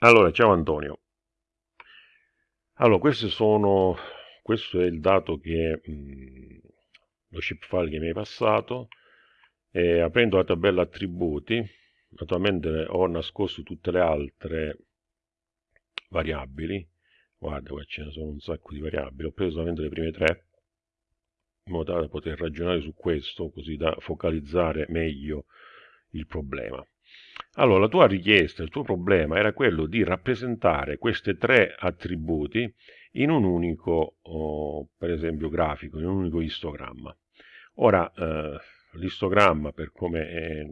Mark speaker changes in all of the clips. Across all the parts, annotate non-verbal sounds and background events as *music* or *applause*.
Speaker 1: Allora, ciao Antonio. Allora, questo, sono, questo è il dato che mh, mm, lo file che mi hai passato. E aprendo la tabella attributi, naturalmente ho nascosto tutte le altre variabili. Guarda, qua ce ne sono un sacco di variabili. Ho preso solamente le prime tre, in modo tale da poter ragionare su questo, così da focalizzare meglio il problema. Allora, la tua richiesta, il tuo problema era quello di rappresentare questi tre attributi in un unico, oh, per esempio, grafico, in un unico istogramma. Ora, eh, l'istogramma, per come è,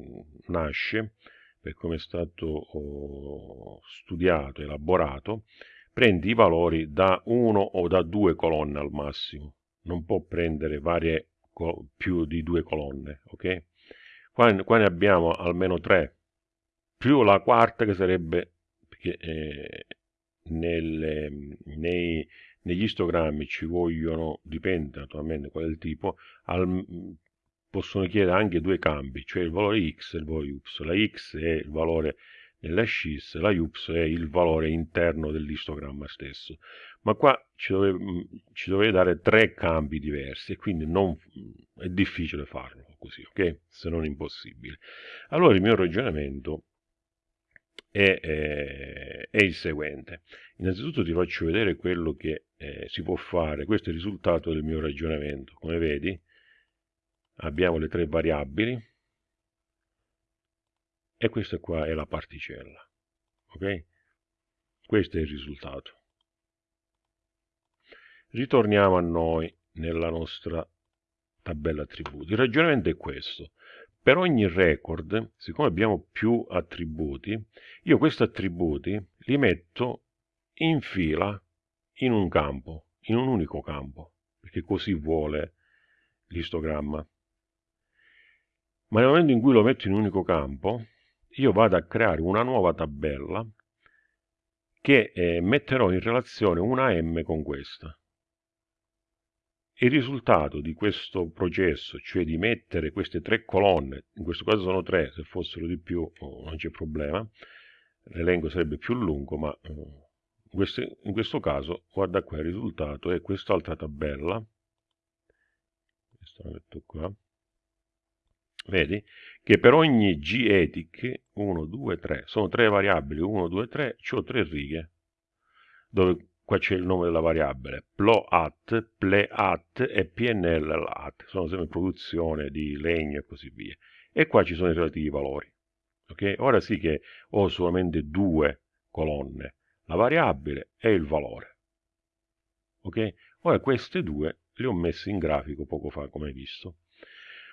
Speaker 1: nasce, per come è stato oh, studiato, elaborato, prende i valori da uno o da due colonne al massimo. Non può prendere varie, più di due colonne, ok? Qua, qua ne abbiamo almeno tre, più la quarta che sarebbe eh, nelle, nei, negli istogrammi ci vogliono, dipende naturalmente qual è il tipo, al, possono chiedere anche due cambi, cioè il valore x e il valore y. La x è il valore nella scis, la y è il valore interno dell'istogramma stesso. Ma qua ci dovete, ci dovete dare tre cambi diversi e quindi non, è difficile farlo così, ok? Se non impossibile. Allora il mio ragionamento è, è, è, il seguente. Innanzitutto ti faccio vedere quello che eh, si può fare. Questo è il risultato del mio ragionamento. Come vedi abbiamo le tre variabili e questa qua è la particella. Ok? Questo è il risultato. Ritorniamo a noi nella nostra tabella attributi. Il ragionamento è questo. Per ogni record, siccome abbiamo più attributi, io questi attributi li metto in fila in un campo, in un unico campo, perché così vuole l'istogramma. Ma nel momento in cui lo metto in un unico campo, io vado a creare una nuova tabella che eh, metterò in relazione una M con questa. Il risultato di questo processo, cioè di mettere queste tre colonne, in questo caso sono tre, se fossero di più oh, non c'è problema, l'elenco sarebbe più lungo, ma eh, in, questo, caso, guarda qua, il risultato è quest'altra tabella, questo lo metto qua, vedi, che per ogni g etic, 1, 2, 3, sono tre variabili, 1, 2, 3, ho tre righe, dove qua c'è il nome della variabile, ploat, pleat e pnllat, sono sempre produzione di legno e così via. E qua ci sono i relativi valori. Okay? Ora sì che ho solamente due colonne, la variabile e il valore. Okay? Ora queste due le ho messe in grafico poco fa, come hai visto.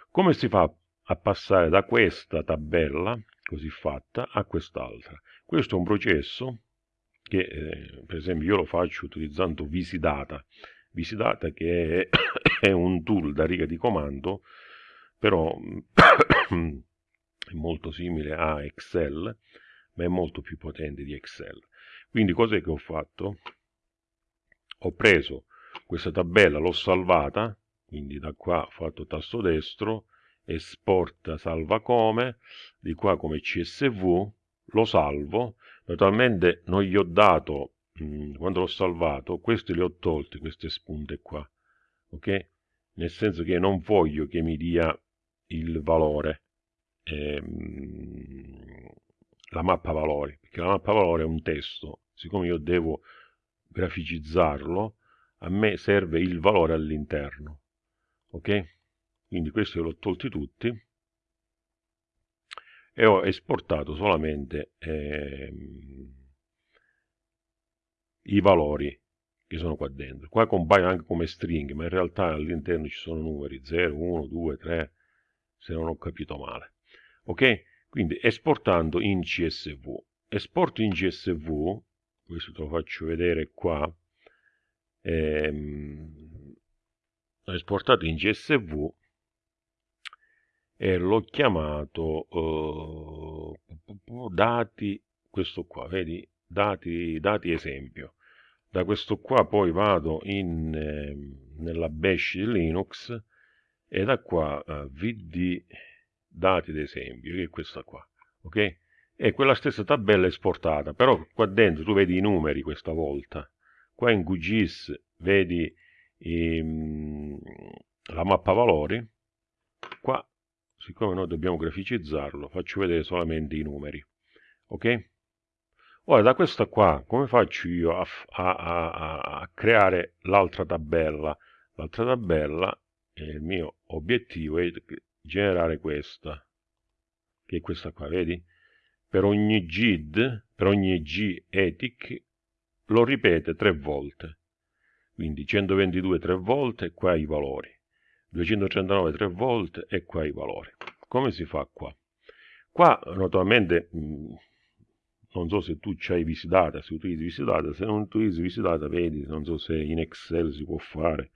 Speaker 1: Come si fa a passare da questa tabella, così fatta, a quest'altra? Questo è un processo che eh, per esempio io lo faccio utilizzando Visidata, Visidata che è, *coughs* è un tool da riga di comando, però *coughs* è molto simile a Excel, ma è molto più potente di Excel. Quindi cos'è che ho fatto? Ho preso questa tabella, l'ho salvata, quindi da qua ho fatto tasto destro, esporta salva come, di qua come CSV, lo salvo, Naturalmente non gli ho dato, mm, quando l'ho salvato, questi li ho tolti, queste spunte qua, ok? Nel senso che non voglio che mi dia il valore, ehm, la mappa valori, perché la mappa valori è un testo, siccome io devo graficizzarlo, a me serve il valore all'interno, ok? Quindi questi li ho tolti tutti, e ho esportato solamente ehm, i valori che sono qua dentro. Qua compaiono anche come string, ma in realtà all'interno ci sono numeri 0, 1, 2, 3, se non ho capito male. Ok? Quindi esportando in CSV. Esporto in CSV, questo te lo faccio vedere qua, ehm, esportato in CSV e l'ho chiamato uh, dati, questo qua, vedi, dati, dati esempio. Da questo qua poi vado in, eh, nella bash Linux e da qua uh, vd dati d'esempio, che è questa qua, ok? è quella stessa tabella esportata, però qua dentro tu vedi i numeri questa volta. Qua in QGIS vedi ehm, la mappa valori, qua siccome noi dobbiamo graficizzarlo faccio vedere solamente i numeri, ok? Ora da questa qua come faccio io a, a, a, a creare l'altra tabella? L'altra tabella, il mio obiettivo è generare questa, che è questa qua, vedi? Per ogni GID, per ogni G ethic, lo ripete tre volte. Quindi 122 tre volte qua i valori. 239 tre volte e qua i valori. Come si fa qua? Qua naturalmente mh, non so se tu c'hai visitata, se utilizzi visitata, se non utilizzi visitata vedi, non so se in Excel si può fare.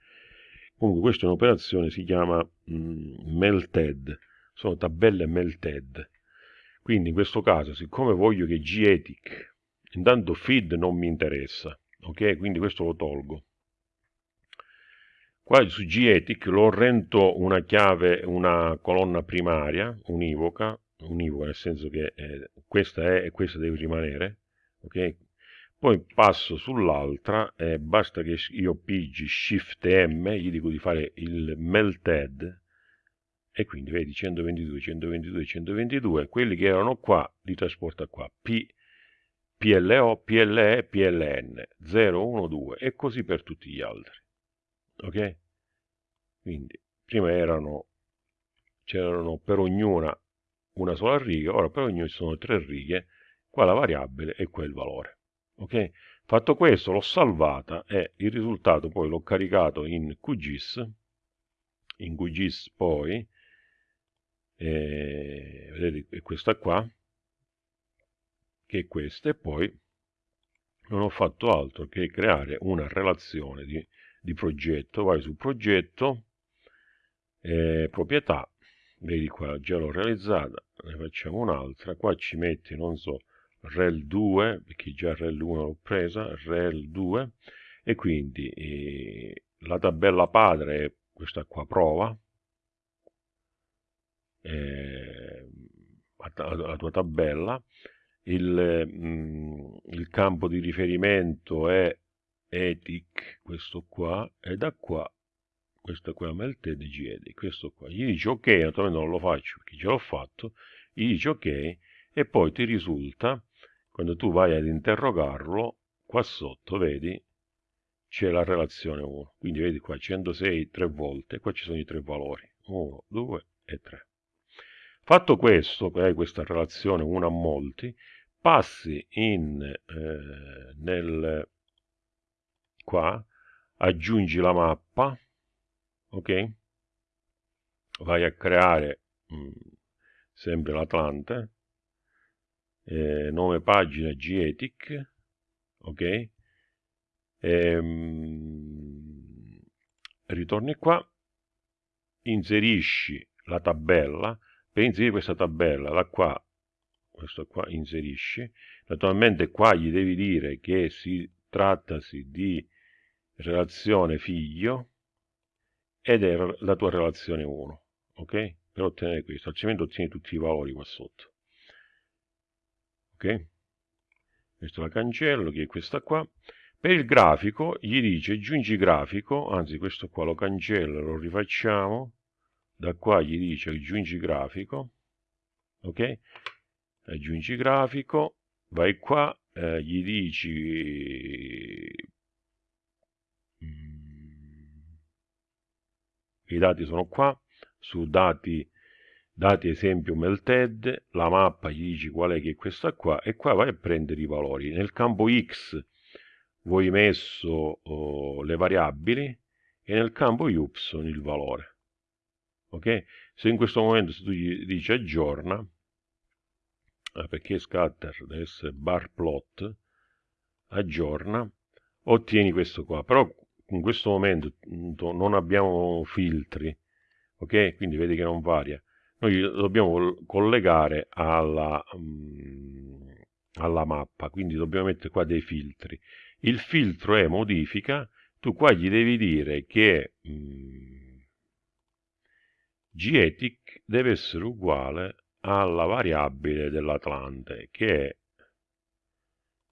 Speaker 1: Comunque questa è un'operazione, si chiama mh, melted, sono tabelle melted. Quindi in questo caso, siccome voglio che G-Ethic, intanto feed non mi interessa, ok? Quindi questo lo tolgo. Qua su G-Ethic lo rento una chiave, una colonna primaria, univoca, univoca nel senso che eh, questa è e questa deve rimanere, ok? Poi passo sull'altra e basta che io pigi Shift M, gli dico di fare il melted, e quindi vedi 122, 122, 122, quelli che erano qua li trasporta qua, P, PLO, PLE, PLN, 0, 1, 2 e così per tutti gli altri. Ok? Quindi prima erano, c'erano per ognuna una sola riga, ora per ognuna ci sono tre righe, qua la variabile e qua il valore. Ok? Fatto questo l'ho salvata e il risultato poi l'ho caricato in QGIS, in QGIS poi, eh, vedete è questa qua, che è questa, e poi non ho fatto altro che creare una relazione di, di progetto, vai su progetto, eh, proprietà, vedi qua già l'ho realizzata, ne facciamo un'altra, qua ci metti, non so, rel 2, perché già rel 1 l'ho presa, rel 2, e quindi eh, la tabella padre è questa qua prova, eh, la tua tabella, il, mm, il campo di riferimento è ethic, questo qua, e da qua questo qua melted ged, questo qua. Gli dici ok, naturalmente non lo faccio perché ce l'ho fatto, gli dici ok e poi ti risulta, quando tu vai ad interrogarlo, qua sotto vedi c'è la relazione 1, quindi vedi qua 106 tre volte, qua ci sono i tre valori, 1, 2 e 3. Fatto questo, hai questa relazione 1 a molti, passi in, eh, nel, qua, aggiungi la mappa, ok? Vai a creare mh, mm, sempre l'Atlante, eh, nome pagina G-Ethic, ok? E, ehm, mh, ritorni qua, inserisci la tabella, per inserire questa tabella da qua, questo qua inserisci, naturalmente qua gli devi dire che si trattasi di relazione figlio, ed è la tua relazione 1, ok? Per ottenere questo, altrimenti ottieni tutti i valori qua sotto. Ok? Questo la cancello, che è questa qua. Per il grafico gli dice aggiungi grafico, anzi questo qua lo cancello, lo rifacciamo. Da qua gli dice aggiungi grafico, ok? Aggiungi grafico, vai qua, eh, gli dici... Mm, i dati sono qua, su dati, dati esempio melted, la mappa gli dici qual è che è questa qua, e qua vai a prendere i valori. Nel campo x voi messo oh, le variabili e nel campo y il valore. Ok? Se in questo momento se tu gli dici aggiorna, eh, perché scatter deve essere bar plot, aggiorna, ottieni questo qua. Però in questo momento non abbiamo filtri, ok? Quindi vedi che non varia. Noi dobbiamo collegare alla, um, alla mappa, quindi dobbiamo mettere qua dei filtri. Il filtro è modifica, tu qua gli devi dire che um, Gethic deve essere uguale alla variabile dell'Atlante che è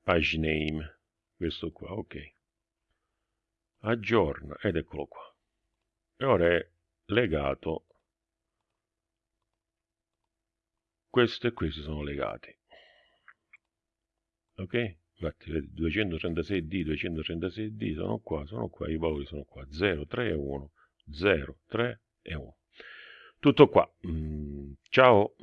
Speaker 1: paginame, questo qua, ok. Aggiorna ed eccolo qua. E ora è legato, questo e questo sono legati. Ok? Infatti 236D, 236D sono qua, sono qua, i valori sono qua, 0, 3 e 1, 0, 3 e 1. Tutto qua. Mm, ciao!